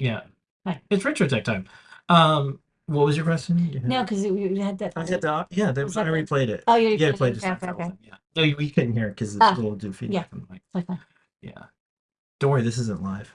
It's retro tech time. Um, what was your question? You had- No, because you had that. I had the yeah. The, Was I that already played it. Oh, you already yeah, I played played it. the Okay, Seinfeld okay, okay. Yeah. No, you- we couldn't hear it because it's Ah, a little do feedback yeah. from the mic. Fine, fine. Yeah. Don't worry, this isn't live.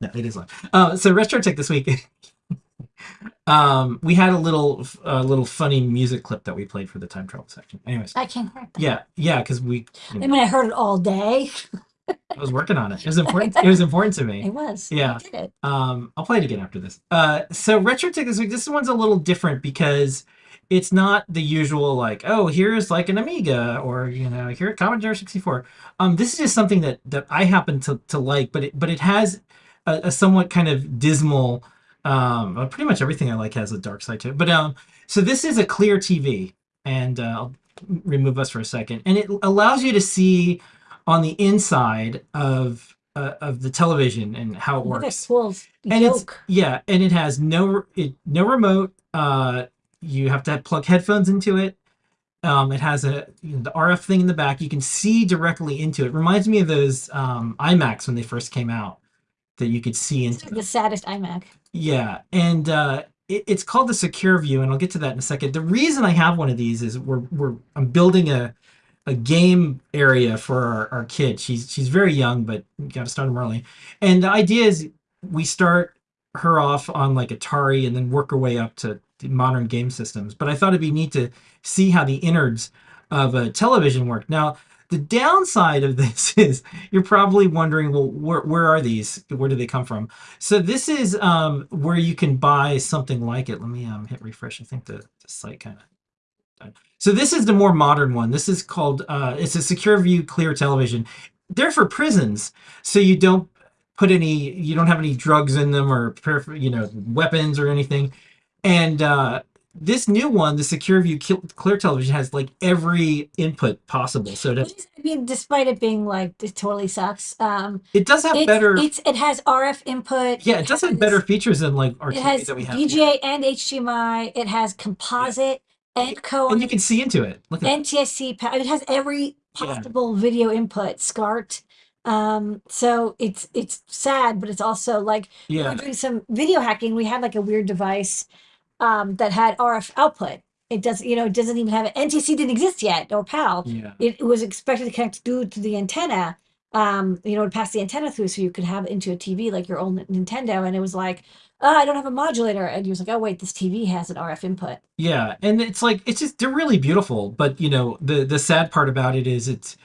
No, it is live. Uh, so retro tech this week. um, we had a little, a little funny music clip that we played for the time travel section. Anyways, I can't hear it. yeah, yeah, because we, you I know, mean, I heard it all day. I was working on it. It was important. it was important to me. It was. Yeah. I did it. Um, I'll play it again after this. Uh, so retro tech this week. This one's a little different because it's not the usual like, oh, here's like an Amiga or you know, here at Commodore 64. Um, this is just something that that I happen to to like, but it but it has a, a somewhat kind of dismal. Um, well, pretty much everything I like has a dark side to it. But um, so this is a clear TV, and uh, I'll remove us for a second, and it allows you to see on the inside of uh, of the television and how it Look works. And it's yeah, and it has no it no remote. Uh, you have to plug headphones into it. Um, it has a you know, the RF thing in the back. You can see directly into it. Reminds me of those um, iMacs when they first came out, that you could see into. the saddest iMac. Yeah, and uh, it, it's called the Secure View, and I'll get to that in a second. The reason I have one of these is we're we're I'm building a a game area for our, our kid. She's she's very young, but got to start them early. And the idea is we start her off on like Atari and then work her way up to modern game systems. But I thought it'd be neat to see how the innards of a television work. Now, the downside of this is you're probably wondering, well, where, where are these? Where do they come from? So this is um, where you can buy something like it. Let me um, hit refresh. I think the, the site kind of. So this is the more modern one. This is called. Uh, it's a Secure View Clear Television. They're for prisons, so you don't put any. You don't have any drugs in them or you know weapons or anything. And uh, this new one, the Secure View Clear Television, has like every input possible. So to, I mean, despite it being like it totally sucks. Um, it does have it's, better. It's it has RF input. yeah, it does have better features than like our It TV has that we have. VGA and HDMI. It has composite and co and you can see into it. Look at NTSC. pa- It has every Yeah. possible video input. SCART. Um, so it's it's sad, but it's also like yeah. we are doing some video hacking. We had like a weird device um, that had RF output. It does, you know, it doesn't even have it. NTSC didn't exist yet, or PAL. Yeah. It, it was expected to connect through to the antenna. Um, you know, to pass the antenna through, so you could have it into a TV like your old Nintendo. And it was like, oh, I don't have a modulator. And you was like, oh wait, this TV has an RF input. Yeah, and it's like it's just they're really beautiful, but you know the the sad part about it is it's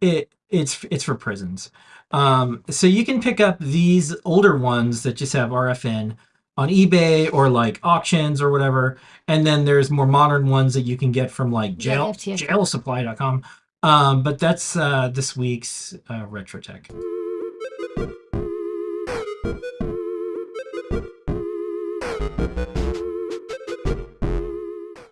it it's it's for prisons. Um, so you can pick up these older ones that just have RFN on eBay or like auctions or whatever, and then there's more modern ones that you can get from like Yeah, jail FTF. jailsupply.com. Um, but that's uh, this week's uh, retro tech.